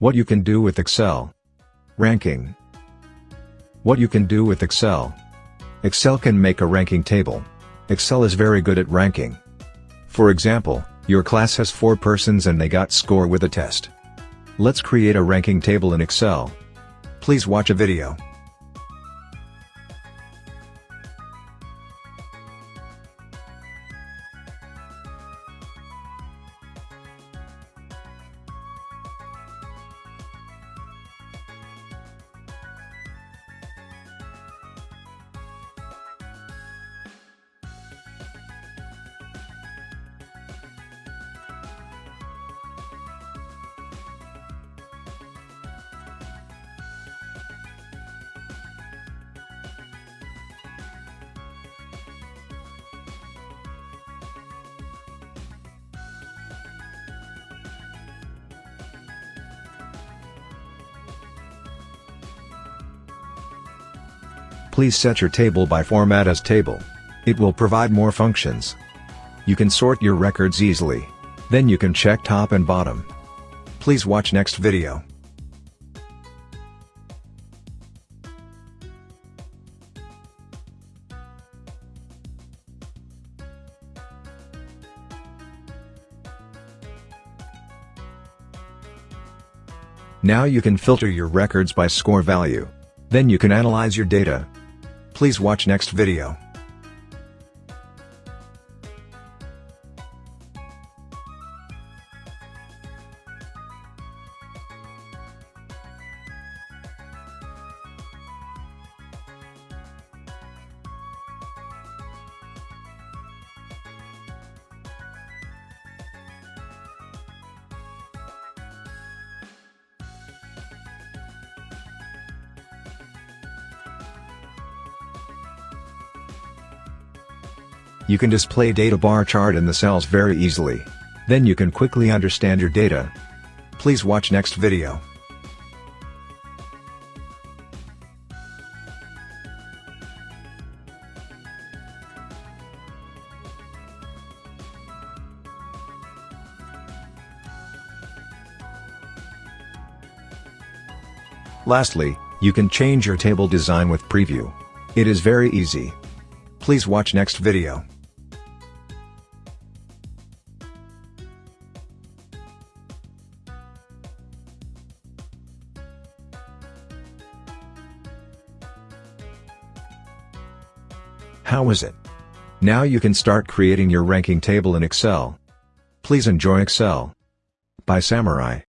What you can do with Excel. Ranking. What you can do with Excel. Excel can make a ranking table. Excel is very good at ranking. For example, your class has 4 persons and they got score with a test. Let's create a ranking table in Excel. Please watch a video. Please set your table by format as table. It will provide more functions. You can sort your records easily. Then you can check top and bottom. Please watch next video. Now you can filter your records by score value. Then you can analyze your data. Please watch next video. You can display data bar chart in the cells very easily. Then you can quickly understand your data. Please watch next video. Lastly, you can change your table design with preview. It is very easy. Please watch next video. How is it? Now you can start creating your ranking table in Excel. Please enjoy Excel. By Samurai.